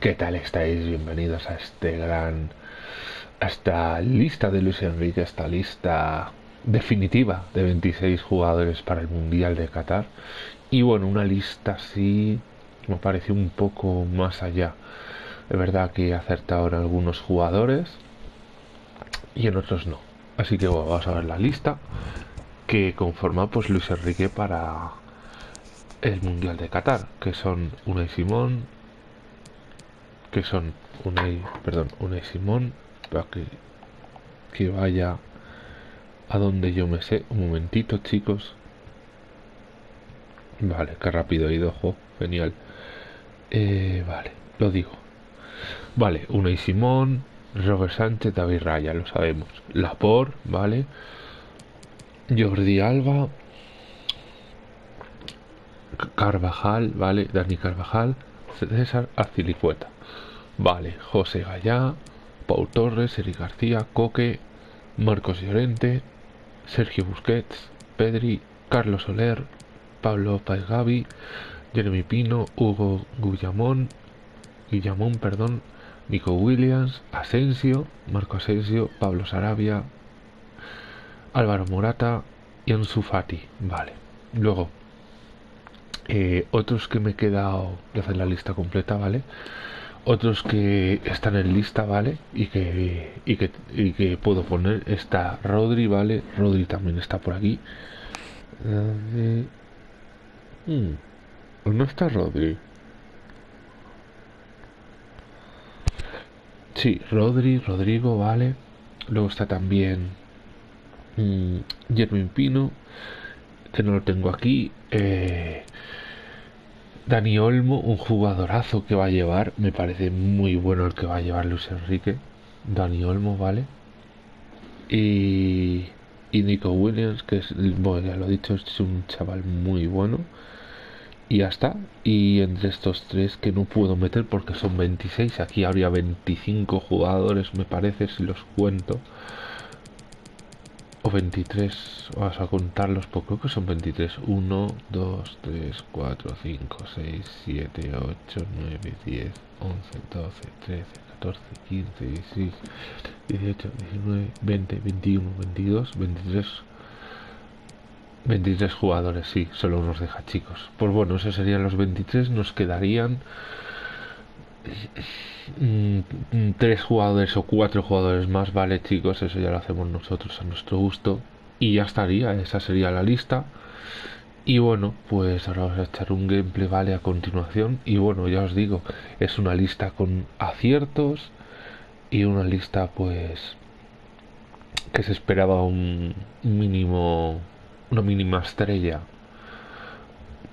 ¿qué tal estáis? Bienvenidos a este gran... a esta lista de Luis Enrique, esta lista definitiva de 26 jugadores para el Mundial de Qatar. Y bueno, una lista así me pareció un poco más allá. Es verdad que he acertado algunos jugadores y en otros no. Así que bueno, vamos a ver la lista que conforma pues Luis Enrique para el Mundial de Qatar, que son Unai Simón, que son Unai, perdón, Unai Simón, para que, que vaya a donde yo me sé. Un momentito, chicos. Vale, qué rápido he ido, genial. Eh, vale, lo digo. Vale, Unai Simón, Robert Sánchez, David Raya, lo sabemos. Lapor, vale. Jordi Alba, Carvajal, vale, Dani Carvajal, César Azilicueta, vale, José Gallá, Pau Torres, Eric García, Coque, Marcos Llorente, Sergio Busquets, Pedri, Carlos Soler, Pablo Paez Gavi, Jeremy Pino, Hugo Guillamón, Guillamón, perdón, Nico Williams, Asensio, Marco Asensio, Pablo Sarabia, Álvaro Morata y Ansu Fati, vale. Luego, eh, otros que me he quedado de hacer la lista completa, ¿vale? Otros que están en lista, ¿vale? Y que, y que, y que puedo poner. Está Rodri, ¿vale? Rodri también está por aquí. Hmm, ¿No está Rodri? Sí, Rodri, Rodrigo, ¿vale? Luego está también mmm, Pino, que no lo tengo aquí. Eh, Dani Olmo, un jugadorazo que va a llevar, me parece muy bueno el que va a llevar Luis Enrique. Dani Olmo, ¿vale? Y, y Nico Williams, que es, bueno, ya lo he dicho, es un chaval muy bueno. Y ya está. Y entre estos tres que no puedo meter porque son 26, aquí habría 25 jugadores, me parece, si los cuento o 23, vamos a contarlos, porque creo que son 23. 1, 2, 3, 4, 5, 6, 7, 8, 9, 10, 11, 12, 13, 14, 15, 16, 18, 19, 20, 21, 22, 23. 23 jugadores, sí, solo nos deja chicos. Pues bueno, esos serían los 23, nos quedarían tres jugadores o cuatro jugadores más, vale chicos, eso ya lo hacemos nosotros a nuestro gusto. Y ya estaría, esa sería la lista. Y bueno, pues ahora vamos a echar un gameplay, vale, a continuación. Y bueno, ya os digo, es una lista con aciertos y una lista pues que se esperaba un mínimo, una mínima estrella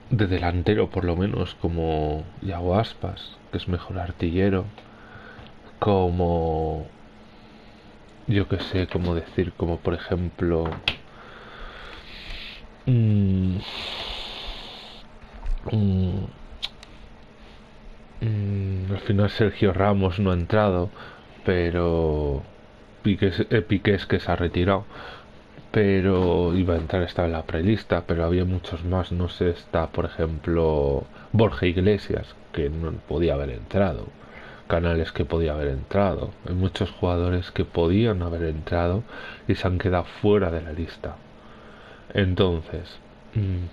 de delantero por lo menos como Yago Aspas que es mejor artillero, como yo que sé cómo decir, como por ejemplo mmm, al final Sergio Ramos no ha entrado, pero Piqué, eh, Piqué es que se ha retirado pero iba a entrar, estaba en la prelista, pero había muchos más, no sé, está por ejemplo Borja Iglesias, que no podía haber entrado, Canales que podía haber entrado, hay muchos jugadores que podían haber entrado y se han quedado fuera de la lista. Entonces, mm,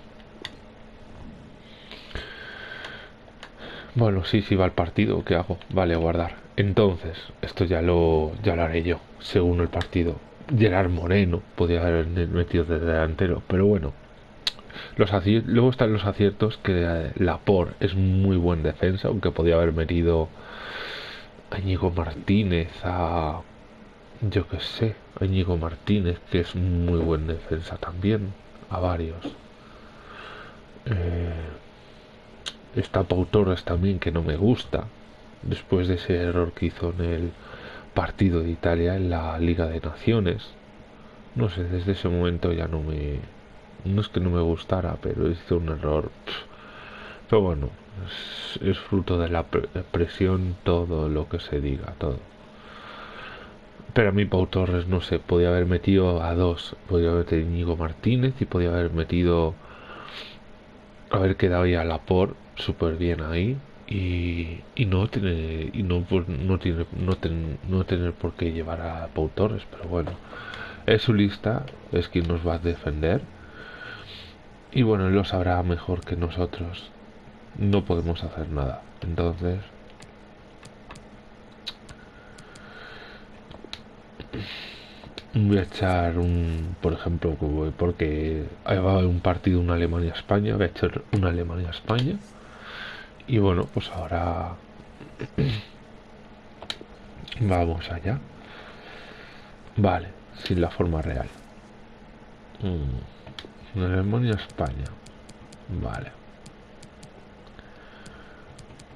bueno, sí, sí va al partido, ¿qué hago? Vale, guardar. Entonces, esto ya lo, ya lo haré yo, según el partido Gerard Moreno podía haber metido de delantero, pero bueno. Los luego están los aciertos que la Lapor es muy buen defensa, aunque podía haber metido a Íñigo Martínez, a yo que sé, a Íñigo Martínez, que es muy buen defensa también, a varios. Eh, Está Pau Torres también, que no me gusta. Después de ese error que hizo en el partido de Italia en la Liga de Naciones. No sé, desde ese momento ya no me... No es que no me gustara, pero hizo un error. Pero bueno, es, fruto de la presión todo lo que se diga, todo. Pero a mí Pau Torres, no sé, podía haber metido a dos. Podía haber metido a Martínez y podía haber metido... Haber quedado ya la por súper bien ahí y, no tiene y no pues, no tiene no, no tener por qué llevar a Pau Torres pero bueno es su lista es quien nos va a defender. Y bueno lo sabrá mejor que nosotros. No podemos hacer nada. Entonces voy a echar un por ejemplo porque va a haber un partido una Alemania España voy a echar una Alemania España y bueno, pues ahora vamos allá. Vale, sin la forma real. Mm. Alemania, España. Vale.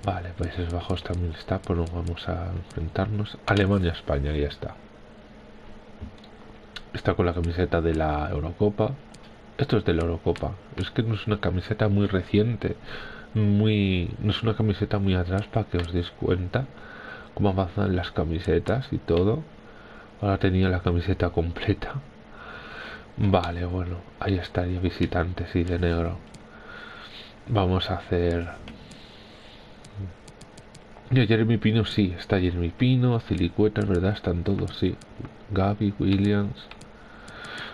Vale, Países Bajos también está, pero vamos a enfrentarnos. Alemania, España, ya está. Está con la camiseta de la Eurocopa. Esto es de la Eurocopa. Es que no es una camiseta muy reciente muy no es una camiseta muy atrás para que os deis cuenta cómo avanzan las camisetas y todo. Ahora tenía la camiseta completa. Vale bueno ahí estaría visitantes y de negro. Vamos a hacer. Y Jeremy Pino sí está Jeremy Pino Cilicueta verdad están todos sí. Gaby Williams.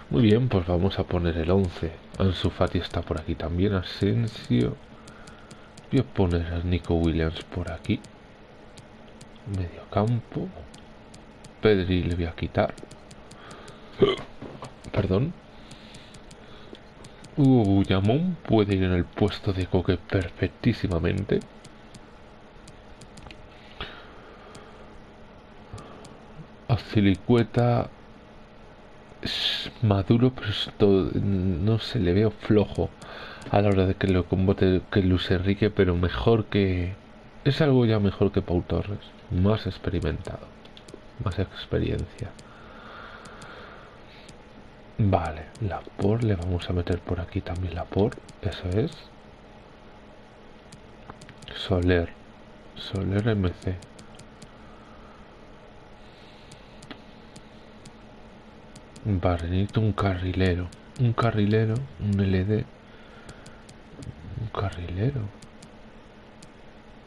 Muy bien pues vamos a poner el 11 Ansu Fati está por aquí también Asensio Voy a poner a Nico Williams por aquí. Medio campo. Pedri le voy a quitar. Perdón. Hugo Yamón puede ir en el puesto de Coque perfectísimamente. Azilicueta es maduro, pero no se le veo flojo a la hora de que lo combate que Luis Enrique, pero mejor que... Es algo ya mejor que Pau Torres, más experimentado, más experiencia. Vale, la por le vamos a meter por aquí también la por, eso es. Soler, Soler MC. Vale, necesito un carrilero, un carrilero, un LD carrilero.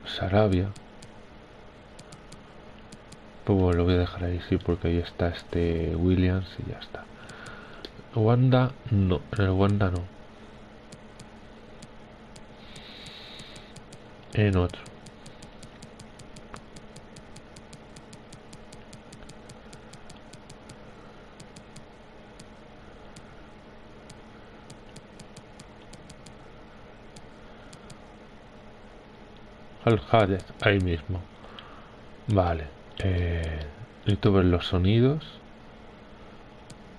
Sarabia. Pues bueno, lo voy a dejar ahí, sí, porque ahí está este Williams y ya está. Wanda, no. En el Wanda no. En otro. Al Hadez, ahí mismo. Vale. Eh, necesito ver los sonidos.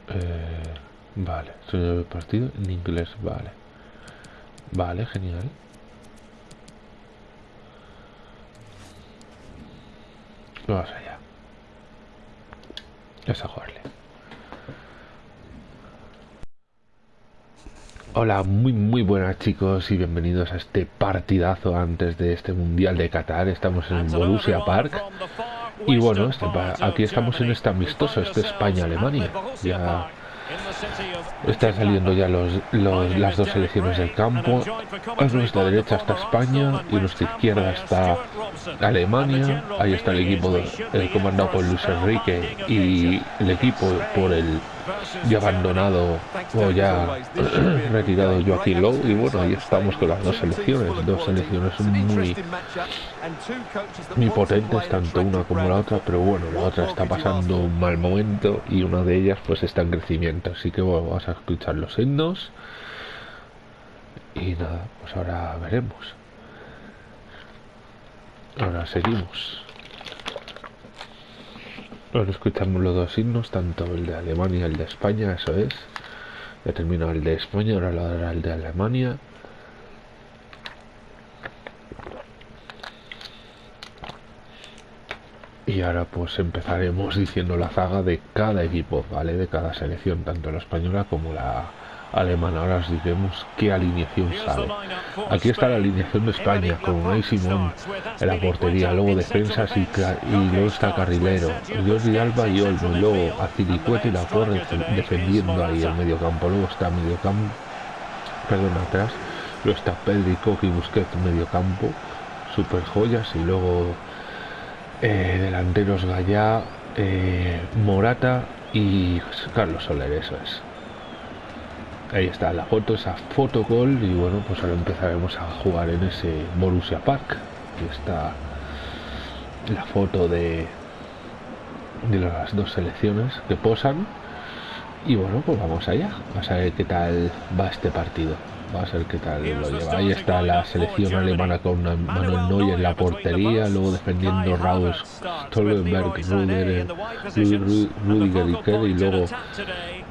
Eh, vale. Sonido de partido en inglés, vale. Vale, genial. Vamos allá. Vamos a jugarle. Hola, muy muy buenas chicos y bienvenidos a este partidazo antes de este Mundial de Qatar. Estamos en Borussia Park y bueno, este, aquí estamos en este amistoso, este España-Alemania. Ya Están saliendo ya los, las dos selecciones del campo. A nuestra derecha está España y a nuestra izquierda está Alemania. Ahí está el equipo el comandado por Luis Enrique y el equipo por el ya abandonado o ya retirado Joaquín Lowe. Y bueno, ahí estamos con las dos selecciones. Dos selecciones muy, muy potentes, tanto una como la otra. Pero bueno, la otra está pasando un mal momento y una de ellas pues está en crecimiento. Así que bueno, vamos a escuchar los himnos. Y nada, pues ahora veremos. Ahora seguimos. Ahora escuchamos los dos himnos, tanto el de Alemania y el de España, eso es. Ya terminó el de España, ahora lo hará el de Alemania. Y ahora pues empezaremos diciendo la zaga de cada equipo, ¿vale? De cada selección, tanto la española como la alemana. Ahora os diremos qué alineación sale. Aquí está la alineación de España, con Unai Simón en la portería, luego defensas y, y luego está Carrilero, Jordi Alba y Olmo, y luego Azilicueta y la Torre defendiendo ahí el medio campo. Luego está medio campo, perdón, atrás, luego está Pedri, Coque y Busquets medio campo, super joyas, y luego eh, delanteros Gallá, eh, Morata y Carlos Soler, eso es. Ahí está la foto, esa fotocall y bueno, pues ahora empezaremos a jugar en ese Borussia Park. Aquí está la foto de, de las dos selecciones que posan. Y bueno, pues vamos allá. A ver qué tal va este partido. Va a ser qué tal lo lleva. Ahí está la selección alemana con Manuel Neuer en la portería, luego defendiendo Raus, Stolberg, Rudiger, Rudiger y Kerr, y luego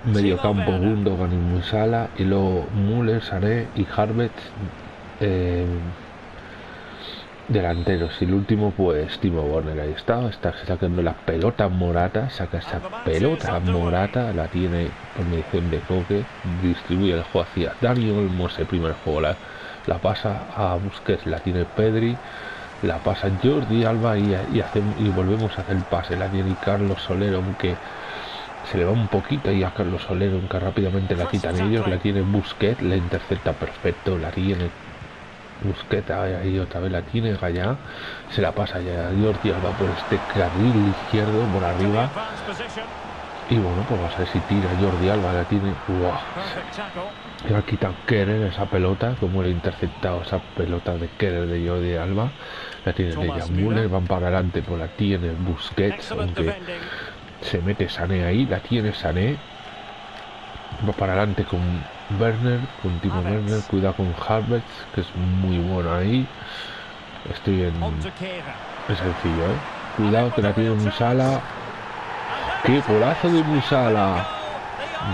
medio campo Gundogan y Musala, y luego Müller, Sané y Harvett eh, delanteros. Y el último, pues Timo Werner, ahí está, está sacando la pelota morata, saca esa pelota morata, la tiene por medición de Coque, distribuye el juego hacia Dani Olmos, el primer juego, la, la pasa a Busquets, la tiene Pedri, la pasa Jordi Alba y, y, y volvemos a hacer el pase, la tiene Carlos Solero, aunque se le va un poquito y a Carlos Solero, aunque rápidamente la quitan ellos, la tiene Busquets, la intercepta perfecto, la tiene Busqueta ahí otra vez la tiene Gallá, se la pasa ya a Jordi Alba por este carril izquierdo por arriba. Y bueno, pues vamos a ver si tira Jordi Alba, la tiene. ¡Wow! Y ha quitado Kerer esa pelota, como le ha interceptado esa pelota de Kerer de Jordi Alba. La tiene de Müller, van para adelante, pues la tiene Busquets, aunque se mete Sané ahí, la tiene Sané. Va para adelante con Werner, con Timo Werner, cuidado con Harvard, que es muy bueno ahí. Estoy en... Es sencillo, ¿eh? Cuidado que la tiene Musala. ¡Qué golazo de Musala!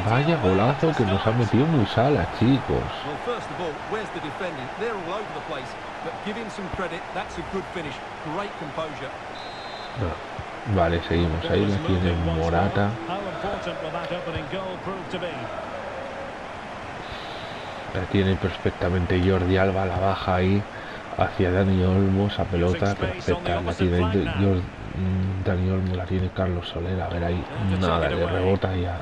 Vaya golazo que nos ha metido Musala, chicos. No. Vale, seguimos. Ahí la tiene Morata. La tiene perfectamente Jordi Alba, la baja ahí hacia Dani Olmo, esa pelota perfecta. La tiene Jordi, Dani Olmo, la tiene Carlos Soler. A ver ahí, nada, le rebota ya.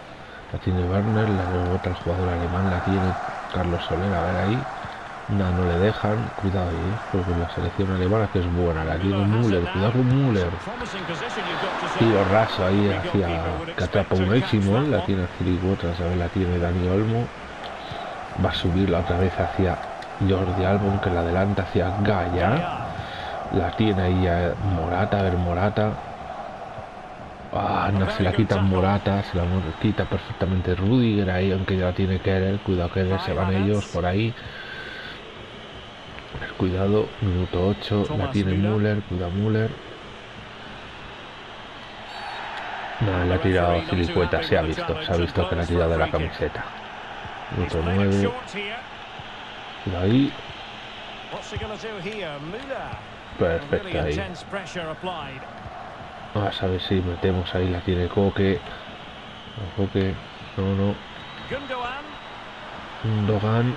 La tiene Werner, la rebota el jugador alemán, la tiene Carlos Soler. A ver ahí, nada, no le dejan. Cuidado ahí, porque la selección alemana que es buena. La tiene Müller, cuidado con Müller. Tiro raso ahí hacia que atrapa un éximo. La tiene Filipe, a ver, la tiene Dani Olmo va a subirla otra vez hacia Jordi Albon que la adelanta hacia Gaia. La tiene ahí a Morata a ver Morata. Ah, no se la quita Morata se la quita perfectamente Rudiger ahí aunque ya la tiene Kerer cuidado Kerer se van ellos por ahí. Cuidado minuto 8 la tiene Müller. Cuidado Müller. No, la ha tirado Filicueta, se ha visto, se ha visto que la ha tirado de la camiseta. Minuto 9. Ahí. Perfecto ahí. Vamos a ver si metemos ahí, la tiene Coque. Coque. No, no. Gundogan.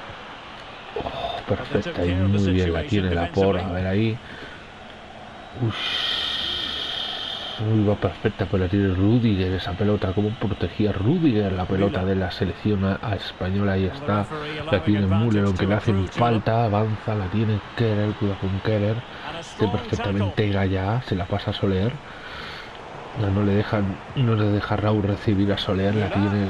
Oh, perfecta y muy bien la tiene la por. A ver ahí. Ush va perfecta, pero la tiene Rudiger esa pelota, como protegía Rudiger la pelota de la selección a, española, ahí está, la tiene Müller, aunque le hacen falta, avanza, la tiene Kerer, cuidado con Kerer, que perfectamente ya, se la pasa a Soler, no, le dejan, no le deja Raúl recibir a Soler, la tiene,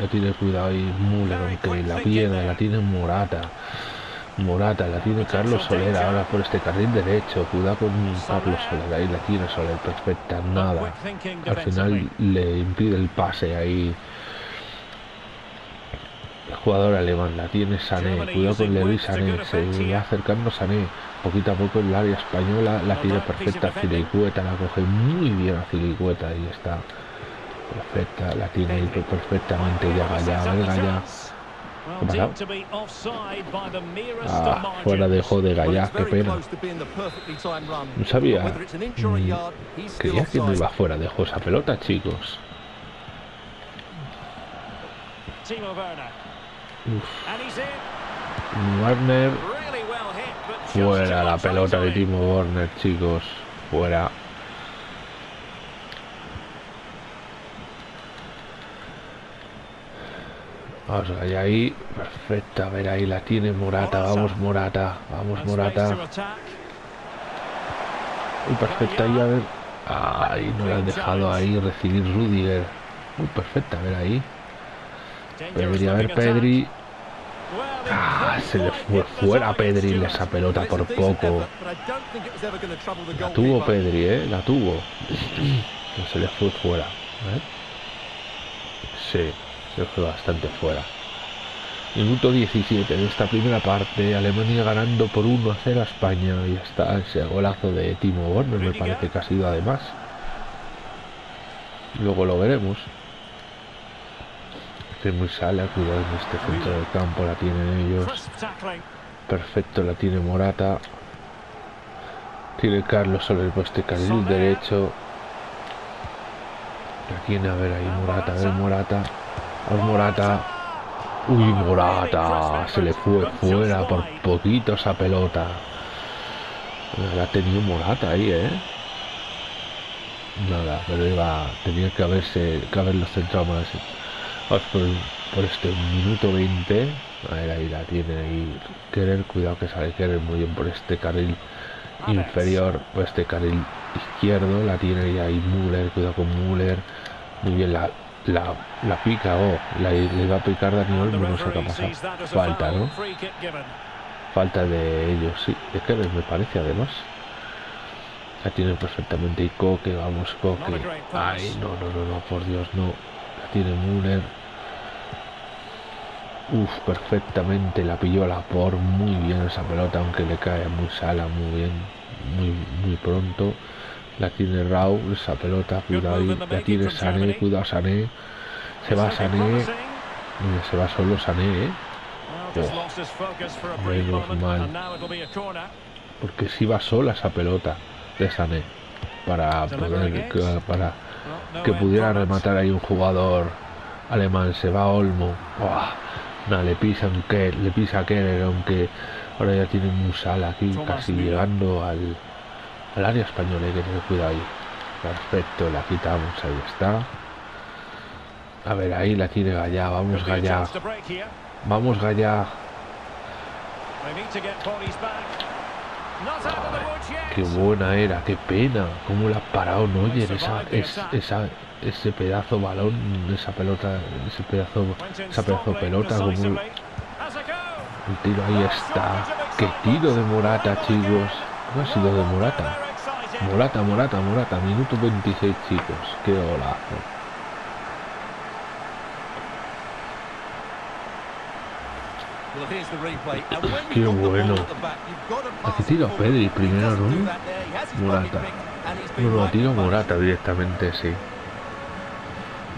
la tiene cuidado ahí Müller, aunque la piedra la tiene Morata. Morata, la tiene Carlos Soler ahora por este carril derecho. Cuidado con Carlos Soler, ahí la tiene Soler perfecta, nada. Al final le impide el pase ahí. El jugador alemán la tiene Sané, cuidado con Levi Sané, se va acercando Sané, poquito a poco en el área española la tiene perfecta Filicueta, la coge muy bien a Filicueta, ahí está, perfecta, la tiene perfectamente ya Gallá, Gallá, Ah, fuera dejó de Gallá, qué pena. No sabía. Mm, creía que no iba fuera, dejó esa pelota, chicos. Warner. Fuera la pelota de Timo Werner, chicos. Fuera. Vamos allá ahí. Perfecto. A ver, ahí la tiene Morata. Vamos, Morata. Vamos, Morata. Muy perfecta ahí, a ver. Ay, no la han dejado ahí recibir Rudiger. Muy perfecta, a ver ahí. Debería haber Pedri. Ah, se le fue fuera a Pedri esa pelota por poco. La tuvo Pedri, ¿eh? La tuvo. No se le fue fuera. ¿eh? Sí, fue bastante fuera. Minuto 17 de esta primera parte, Alemania ganando por 1 a 0 a España y está ese golazo de Timo Werner, me parece que ha sido además. Luego lo veremos muy sala, cuidado en este centro del campo, la tienen ellos. Perfecto, la tiene Morata. Tiene Carlos sobre el poste carril derecho. La tiene, a ver ahí Morata, a ver Morata. Morata. Uy, Morata. Se le fue fuera por poquito esa pelota. La ha tenido Morata ahí, ¿eh? Nada, pero iba, tenía que haberse, que haberlo centrado más. Por, este minuto 20. A ver, ahí la tiene ahí. Querer, cuidado que sale querer muy bien por este carril inferior, por este carril izquierdo. La tiene ahí Müller, cuidado con Müller. Muy bien, la, la, pica, oh, la, le va a picar Daniel, no sé qué ha pasado. Falta, ¿no? Falta de ellos, sí. De Kerer me parece además. La tiene perfectamente y Coque, vamos Coque. Ay, no, no, no, no, por Dios, no tiene Müller. Uf, perfectamente la pilló la por muy bien esa pelota, aunque le cae muy sala, muy bien, muy, muy pronto. La tiene Raúl, esa pelota, cuidado ahí, la tiene Sané, cuidado Sané. Se va Sané, se va solo Sané, ¿eh? Oh, menos mal. Porque si va sola esa pelota de Sané para poder para que pudiera rematar ahí un jugador alemán. Se va Olmo. No, le pisa que le pisa Keller, aunque ahora ya tiene un sal aquí, casi llegando al, al área española. Hay que tener cuidado ahí. Perfecto, la quitamos, ahí está. A ver, ahí la tiene Gallá, vamos Gallá. Vamos Gallá. Qué buena era, qué pena. Cómo la ha parado Neuer, esa, esa, ese pedazo balón, esa pelota, ese pedazo, esa pedazo pelota, como el tiro ahí está. Qué tiro de Morata, chicos. No ha sido de Morata. Morata, Morata, Morata, minuto 26, chicos. Qué golazo. Qué bueno. Aquí tiro a Pedri primero, ¿no? Morata. No, tiro Morata directamente, sí.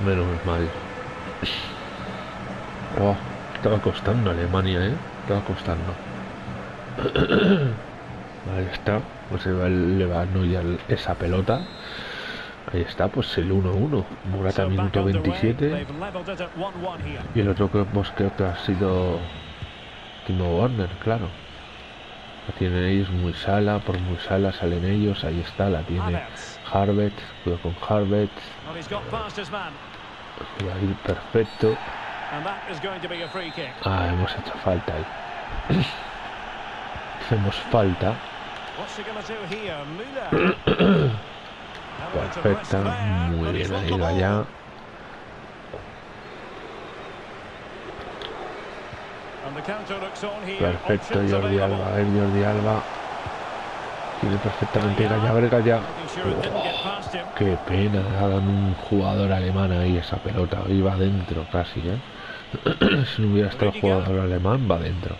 Menos mal. Oh, estaba costando Alemania, ¿eh? Estaba costando. Ahí está. Pues le va a esa pelota. Ahí está, pues el 1-1. Morata minuto 27. Y el otro que hemos creo que ha sido Timo Warner, claro. La tienen ellos muy sala, por muy sala salen ellos, ahí está, la tiene Harvett, cuidado con Harvett. Ahí perfecto. Ah, hemos hecho falta ahí. Hacemos falta. Perfecta, muy bien ahí allá. Perfecto, Jordi Alba. A ver, Jordi Alba. Tiene perfectamente Gaya, a ver, Gaya. Oh, qué pena, hagan un jugador alemán ahí esa pelota. Iba adentro casi, ¿eh? si no hubiera estado el jugador alemán, va adentro.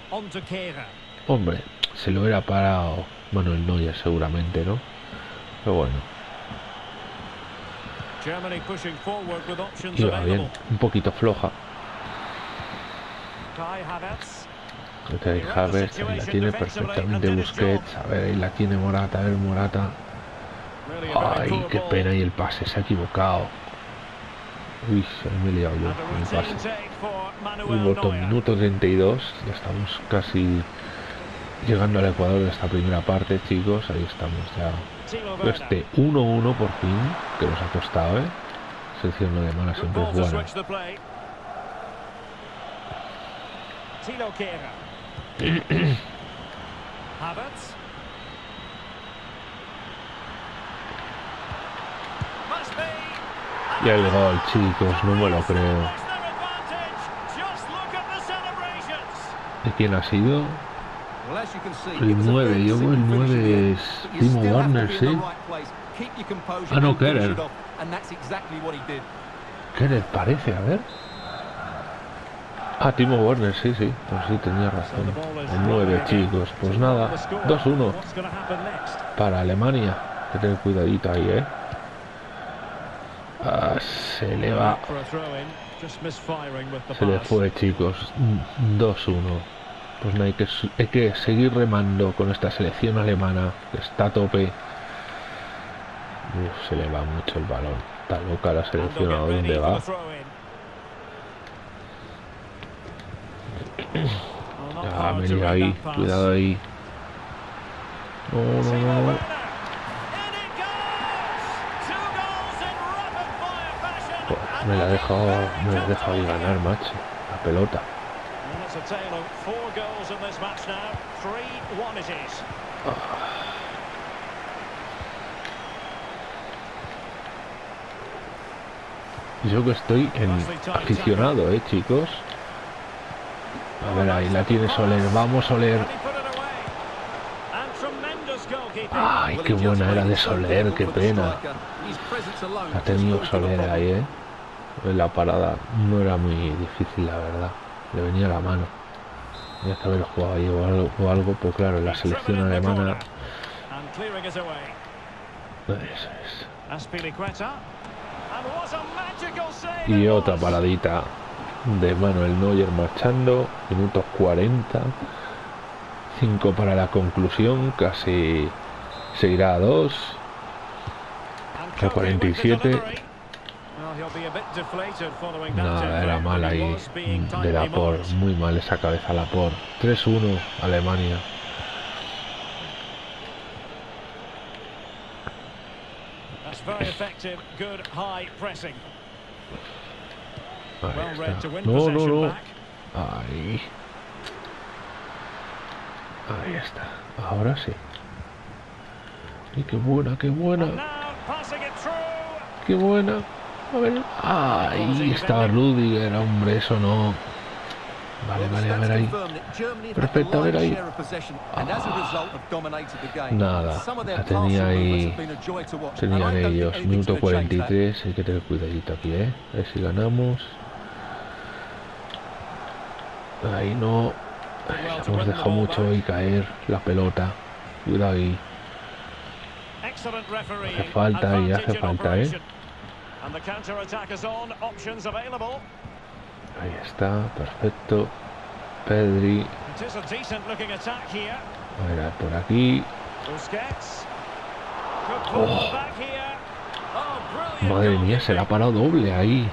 Hombre, se lo hubiera parado Manuel Neuer seguramente, ¿no? Pero bueno. Iba bien, un poquito floja. Kai Havertz. Ahí la tiene perfectamente Busquets. A ver, ahí la tiene Morata, a ver Morata. Ay, qué pena y el pase, se ha equivocado. Uy, se me he liado yo con el pase. Neuer. minuto 32, ya estamos casi llegando al Ecuador de esta primera parte, chicos. Ahí estamos ya. Este 1-1 por fin, que nos ha costado, ¿eh? Sección alemana Good siempre es buena. Havertz. Y el gol, chicos, no me lo creo. ¿De quién ha sido? El it was a 9, very yo simple el finish 9 in the end, es Timo Werner, sí. Ah, no. ¿Qué les parece? A ver. Ah, Timo Werner, sí, sí. Pues sí, tenía razón. El 9, rolling again. chicos. Pues nada, The score. 2-1 What's going to happen next? para Alemania. Que tener cuidadito ahí, ¿eh? Ah, se le va. Se le fue, chicos. 2-1. Pues no hay que, hay que seguir remando con esta selección alemana que está a tope. Uf, se le va mucho el balón. Está loca la selección a dónde va. Ah, read ahí. Cuidado ahí. No, no, no. Me la ha dejado, me la ha dejado ganar, macho. La pelota. And it's a tale of four goals in this match now. 3-1 it is. Yo que estoy en aficionado, eh, chicos. A ver, ahí la tiene Soler. Vamos, Soler. Ay, qué buena era de Soler, qué pena. Ha tenido Soler ahí, eh. La parada no era muy difícil, la verdad. Le venía a la mano. Tenía que haber jugado ahí o algo, o algo, pues claro, la selección alemana. Eso es. Y otra paradita de Manuel Neuer marchando, minutos 40, 5 para la conclusión, casi se irá a 2. And a Koke with the 47. Nada, era mal ahí de tightly Lapor, marked. muy mal esa cabeza Lapor. 3-1 Alemania. No, no, no. Ahí. Ahí está. Ahora sí. Y qué buena, qué buena, qué buena. A ver. Ahí está Rudiger, hombre, eso no. Vale, vale, a ver ahí. Perfecto, a ver ahí. share of possession, and as a result have dominated the game. Nada, Some of their la tenía passing ahí- movements have been a joy to watch, and I Tenían ellos, minuto gonna change that. 43, hay que tener cuidadito aquí, ¿eh? A ver si ganamos. Ahí no. Hemos dejado mucho ahí caer la pelota. Cuidado ahí. Excellent referee. Hace falta y hace falta, ¿eh? And the counter attack is on. Options available. Ahí está, perfecto. Pedri. It is a decent looking attack here. A ver, por aquí. Busquets. Oh. Oh. Madre mía, se la ha parado doble ahí.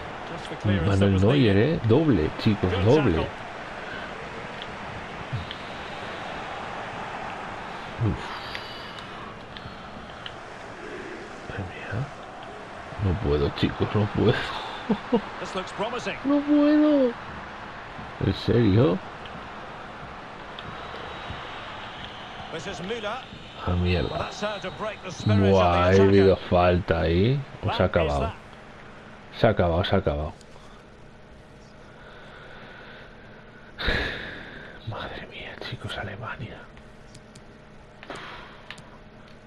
Manuel Neuer. ¿eh? Doble, chicos, doble. tackle. Madre mía. No puedo, chicos, no puedo. No puedo. ¿En serio? A Well, mierda. Buah, the habido falta ahí. Pues se ha acabado. Se ha acabado, se ha acabado. Madre mía, chicos, Alemania.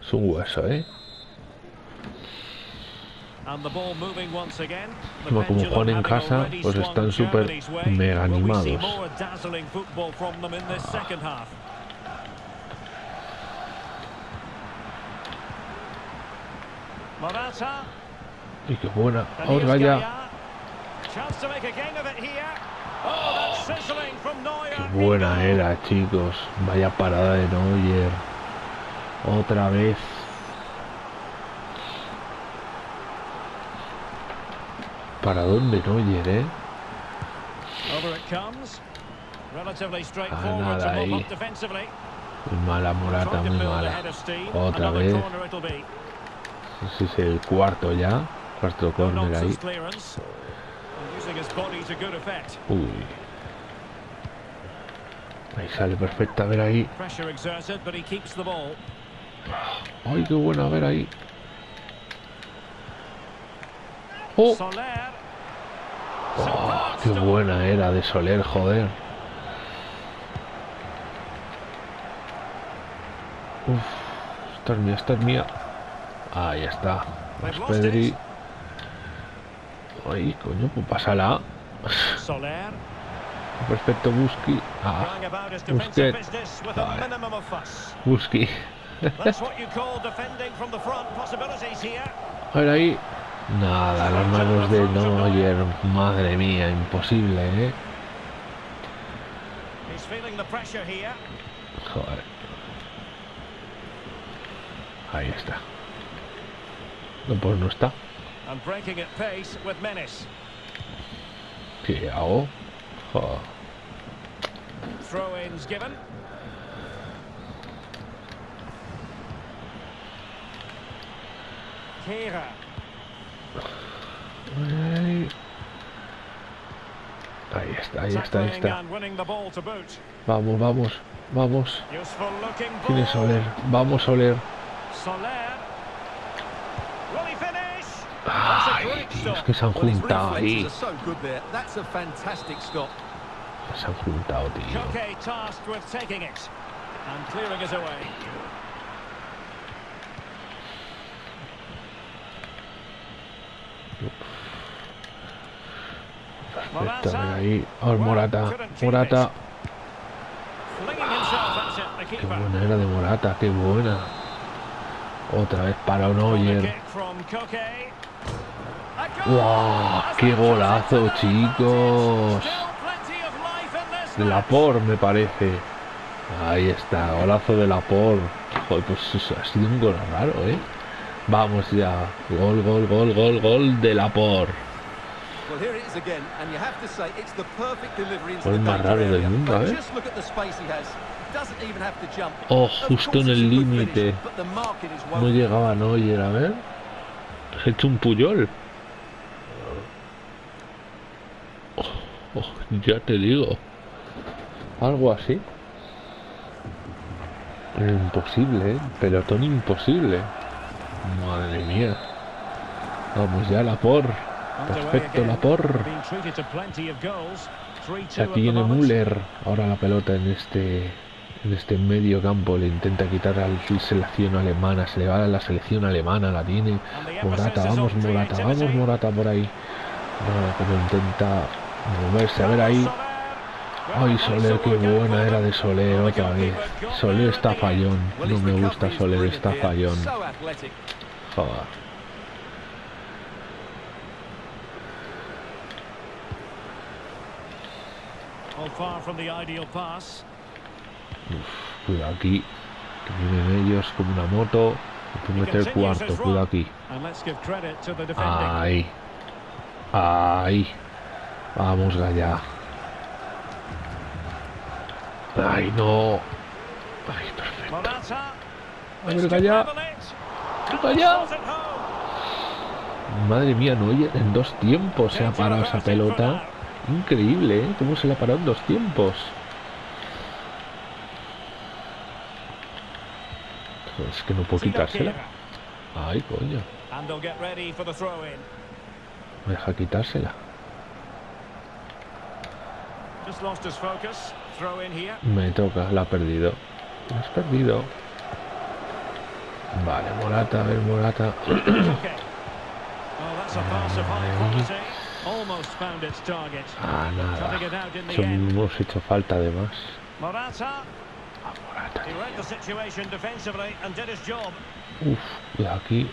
Es un hueso, ¿eh? And the ball moving once again. The Como- como juegan en casa, pues están súper mega animados. Y qué buena. and here's Otra ya. Gaia. Chance to make a game of it here. Oh. Qué buena era, chicos. Vaya parada de Neuer. Otra vez. ¿Para dónde Neuer, eh? Straightforward nada ahí. Muy mala Morata, muy mala. Otra vez. Ese es el cuarto ya. Cuarto corner ahí. Uy. Ahí sale perfecta, a ver ahí. Ay, qué buena, a ver ahí. Oh, qué buena era de Soler, joder. Uf, esta es mía, esta es mía. Ahí está. Lost Pedri. Ay, coño, pues pásala. Soler. Perfecto, Busqui. Ah. Possibilities here. A ver ahí. Nada, las manos de Neuer. Madre mía, imposible, ¿eh? He's feeling the pressure here. Joder. Ahí está. No, pues no está. And breaking at pace with menace. ¿Qué hago? Joder. Throw-ins given. Kehrer. Ahí. Ahí está, ahí está, ahí está. Vamos, vamos, vamos. Useful looking ¿Quién es ball. Soler? Vamos, Soler. Ay, tío, es que se han juntado ahí. Se han juntado, tío. Koke tasked with taking it and clearing it away. Perfecto, ahí. Ver, Morata. Morata. Qué buena era de Morata, qué buena. Otra vez para. A goal! ¡Wow! ¡Qué golazo, chicos! De. Lapor, me parece. Ahí está, golazo de Lapor. Joder, pues eso ha sido un gol raro, ¿eh? Vamos ya. Gol, gol, gol, gol, gol de Lapor. Gol más raro del mundo, ¿eh? Oh, justo en el límite. No llegaba Neuer, a ver. Has hecho un puyol. Oh, oh, ya te digo. Algo así. Imposible, ¿eh? Pelotón imposible. Madre mía. Vamos ya, Lapor. Underway Perfecto. Lapor. Being treated to plenty of goals. 3-2 La tiene. Müller. Ahora la pelota en este en este medio campo le intenta quitar a la selección alemana. Se le va a la selección alemana. La tiene Morata. Vamos, Morata. Vamos. Morata por ahí. Pero intenta moverse. A ver ahí. Ay, Soler, qué buena era de Soler otra vez. Soler está fallón. No me gusta Soler, está fallón. Joder. Pass. Cuidado aquí. Que vienen ellos como una moto. Que meter el cuarto. Cuidado aquí. Ahí. Ahí. Vamos allá. Ay, no. Ay, perfecto. A ver, home. Madre mía, no en dos tiempos se ha parado esa pelota. Increíble, ¿eh? ¿Cómo se la ha parado en dos tiempos? Es que no puedo quitársela. Ay, coño. Me deja quitársela. Me toca, la ha perdido. La has perdido. Vale, Morata, a ver, Morata. Ah, nada. Eso hemos hecho falta además. Morata. Ah, Morata. He read the situation defensively and did his job. Uf, cuidado aquí.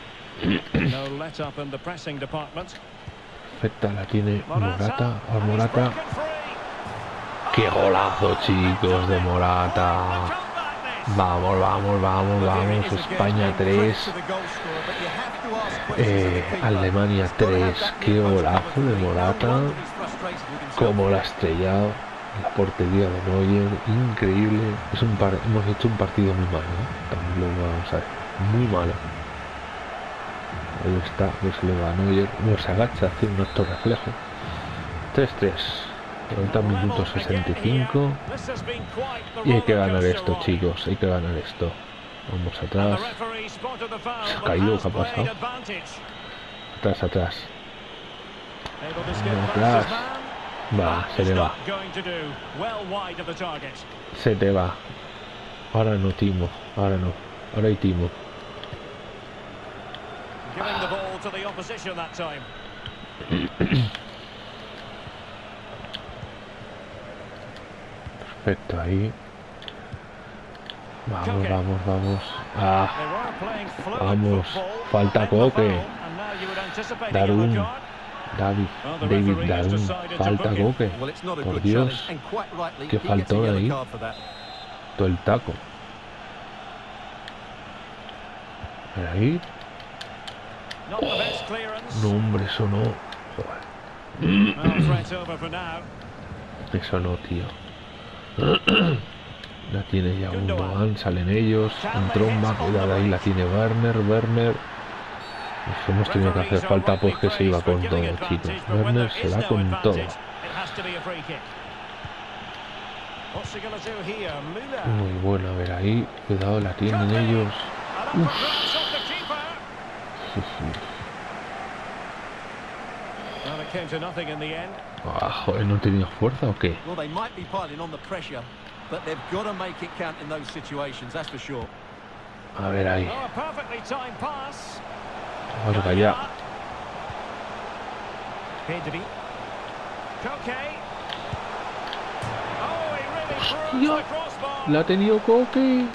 No let up in the pressing department. Perfecta, la tiene Morata. Morata. A ver, and he's Morata. broken free. ¡Qué golazo, chicos, de Morata! Vamos, vamos, vamos, vamos. España 3, eh, Alemania 3. Qué golazo de Morata. Como la estrellado la portería de Neuer. Increíble. Es un par hemos hecho un partido muy malo. ¿eh? También lo vamos a ver. Muy malo. Ahí está. Pues le va a Neuer. Nos agacha, hace un acto reflejo. 3-3. 30 minutos 65 y hay que ganar esto chicos hay que ganar esto. Vamos atrás. Se ha caído ¿qué ha pasado? atrás atrás. Atrás. Va se le va. Se te va. Ahora no Timo. Ahora no. Ahora hay Timo Perfecto, ahí. Vamos, vamos, vamos. Ah, vamos. Falta Coque. Darun. David, David Darun. Falta Coque. Por Dios. Que faltó ahí. Todo el taco. Ahí. no, hombre, eso no. Eso no, tío. La tiene ya un Dogan, salen ellos, un tromba, cuidado ahí la tiene Werner, Werner. Nos hemos tenido que hacer falta pues que se iba con todo, chicos. Werner se va con todo. Muy bueno, a ver ahí, cuidado, la tienen ellos. Uf. Ah, joder, ¿no tenía fuerza o qué? A ver ahí. Vamos allá. Hostia, la ha tenido Coque.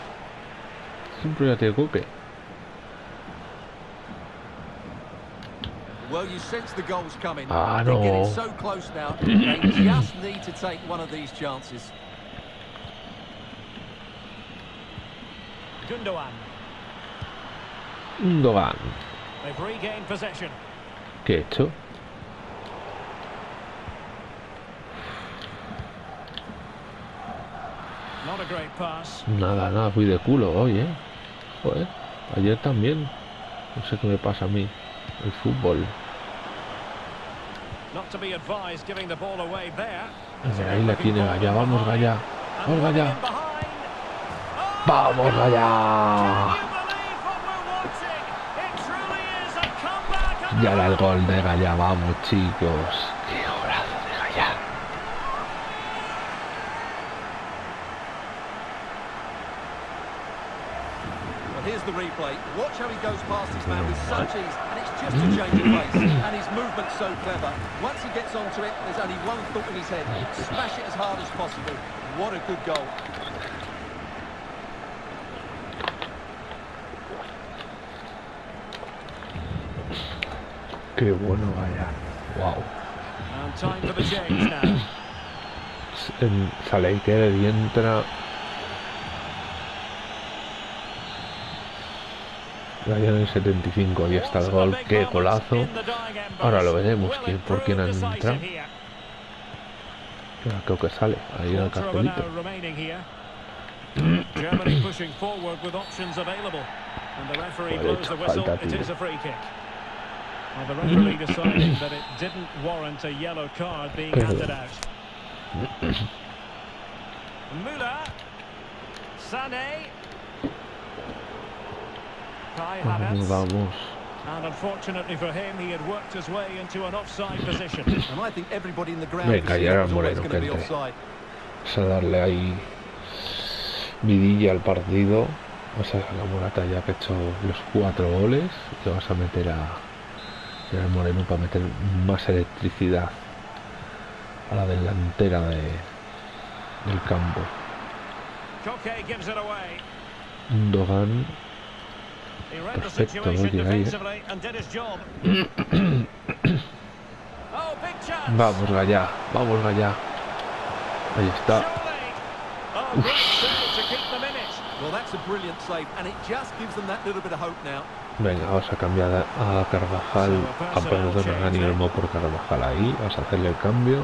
Siempre la tiene Coque. Well, you sense the goals coming. Ah, They're no. getting so close now. they just need to take one of these chances. Gundogan. Dogan. They've regained possession. ¿Qué he hecho? Not a great pass. Nada, nada, fui de culo hoy, ¿eh? Joder, ayer también. No sé qué me pasa a mí. El fútbol. A ver, ahí la tiene Gaya. Vamos, Gaya. Vamos, Gaya. Vamos, Gaya. Can you believe what we're watching? It truly is a comeback. and Ya era el gol de Gaya. Vamos, chicos. Here's the replay. Watch how he goes past his man with such ease, and it's just a mm-hmm. change of pace. And his movement's so clever. Once he gets onto it, there's only one thought in his head: smash it as hard as possible. What a good goal! Qué bueno Gaya. Wow. And time for the change now. En- Sale Iker y entra. Gaya en el 75. Ahí está el gol. Qué golazo. Ahora lo veremos. ¿Quién, ¿Por quién? Ahora Creo que sale. Ahí en el cartelito. Vale, hecho falta, tío. is a free kick. Well, the referee deciding that it didn't warrant a yellow card being Pero- handed out. Müller. Sané. Vamos, Havertz. vamos. And unfortunately for him, he had worked his way into an offside position. And I think everybody in the ground Venga, ya Moreno going to que be entre. Vamos a darle ahí vidilla al partido. Vamos a la Morata ya que ha hecho los cuatro goles. Y vamos a meter a Gerard Moreno para meter más electricidad a la delantera de, del campo. Koke gives it away. Un Dogan. He read the Perfecto, situation oye, ahí, eh. defensively and did his job. oh, big chance. Vamos, Gallá. Vamos, Gallá. Ahí está. Venga, vamos a cambiar a Carvajal, a perdón, a Dani Olmo por Carvajal ahí. Vamos a hacerle el cambio.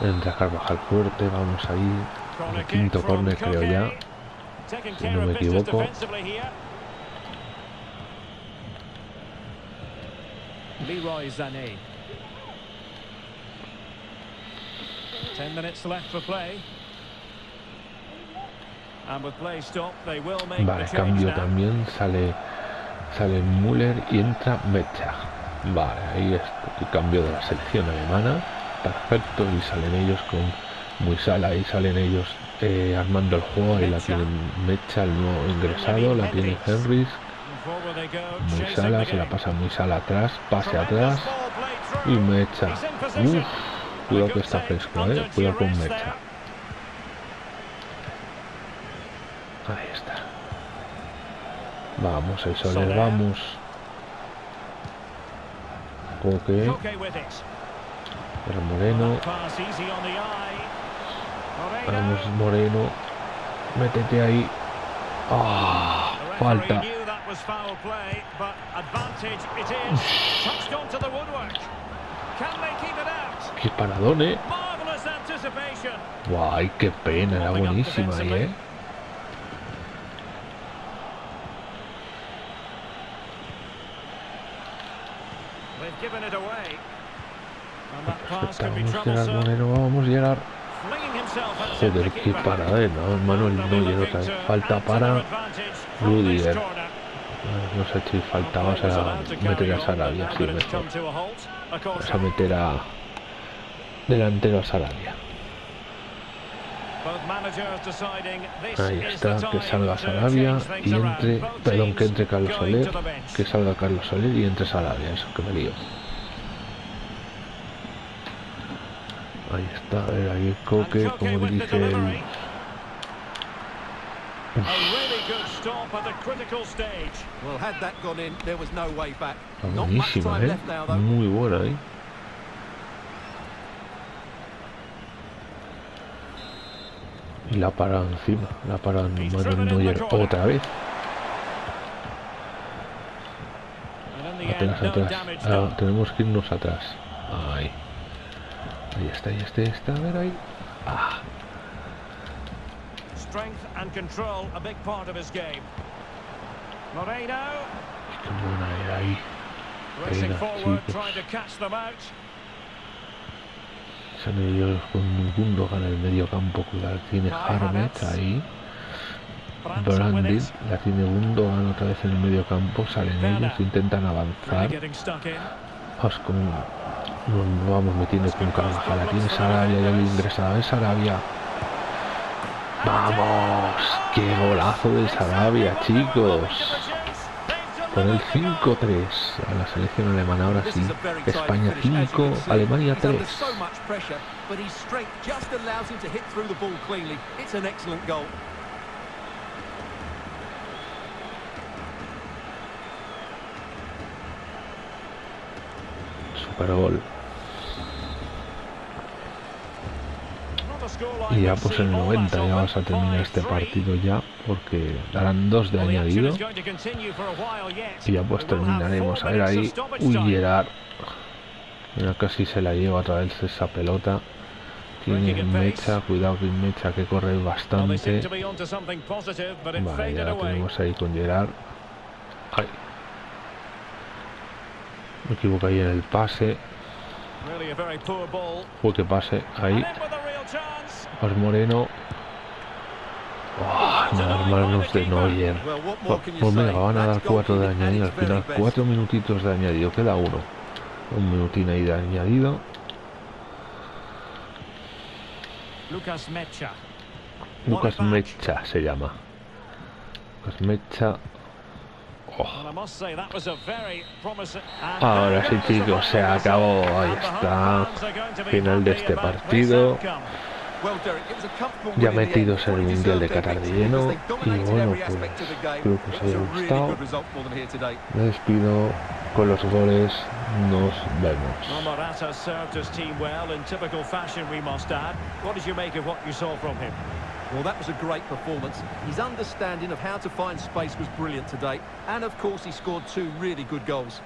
Entra Carvajal fuerte, vamos ahí. Corner El quinto from córner creo ya. Si no me equivoco. Leroy Sané. Ten minutes left for play. And with play stopped, they will make Vale, cambio también. Sale sale Müller y entra Mecha. Vale, ahí es el cambio de la selección alemana. Perfecto, y salen ellos con Muisala y salen ellos eh, armando el juego. Ahí la tienen Mecha, el nuevo ingresado, la tiene Henrys. Muy sala, se la pasa muy sala atrás, pase atrás y. Mecha. Uf, cuidado que está fresco, eh. Cuidado con Mecha. Ahí está. Vamos, el Soler, vamos. It. el Moreno. Vamos, Moreno. Métete ahí. Ah, referee falta. Qué paradón, eh. Guay, qué pena, era buenísima ahí, eh. Be vamos, Gerard troublesome. Moreno, vamos, Gerard. Flinging qué keeper. parada, no, Manuel looking otra Falta para Rudiger. No sé si falta, vamos Play was a allowed to meter a Sarabia, sí, mejor. Vamos a meter a delantero a Sarabia. Ahí está, que salga Sarabia y entre, perdón, que entre Carlos Soler, que salga Carlos Soler y entre Sarabia, eso que me lío. Ahí está, a ver, ahí Coque, And Koke como dirige el... delivery. A really good stop at a critical stage. Well, had that gone in, there was no way back. Está Not much buenísima, time eh. left now, though. Muy buena ahí. Y la para encima, la para Manuel Neuer otra vez. Atrás, Ah, tenemos que irnos atrás. Ahí. Ahí está, ahí está, ahí está. A ver ahí. Ah, Strength and control, a big part of his game. Moreno, buena era ahí. racing forward, trying to catch them out. Son ellos con Gundogan en el medio campo. Cuidado, tiene Harmet ahí. Brandit, it. la tiene Gundogan otra vez en el medio campo. Salen ellos, intentan avanzar. Vamos con. Nos vamos metiendo con Carvajal. La tiene Sarabia y ahí ingresada. Es Sarabia. ¡Vamos! ¡Qué golazo de Sarabia, chicos! Con el 5-3 a la selección alemana. Ahora sí. a España finish, as you 5, can see. Alemania He's under 3. so much pressure, but his strength just allows him to hit through the ball cleanly. It's an excellent goal. Super gol. Not a scoreline Y ya pues en el all 90 that ya vamos a terminar este 5-3. partido ya. Porque darán dos de añadido. Y ya pues terminaremos. A ver ahí. Uy. Gerard. Mira, casi se la lleva otra vez esa pelota. Tiene Mecha, cuidado que Mecha que corre bastante. Vale, ya la tenemos ahí con Gerard. Ay. Me equivoco ahí en el pase. Uy, que pase. Ahí. In with a real chance. Os Moreno. Oh, nada manos de Neuer. Pues pues venga, van a dar That's cuatro de goalkeeping at añadido al final. best. Cuatro minutitos de añadido. Queda uno. Un minutín ahí de añadido. Lucas Mecha. Lucas. Mecha se llama. Lucas Mecha. Oh, Ahora sí, chicos, se acabó. Ahí está. Final de este partido. Outcome. Well, Derek, it was a comfortable Ya metidos en el Mundial de Qatar de lleno. Y bueno, pues espero que os haya gustado. Me despido. con los goles nos vemos. Well, Morata served his team well in typical fashion, we must add. What did you make of what you saw from him? Well, that was a great performance. His understanding of how to find space was brilliant today. And, of course, he scored two really good goals.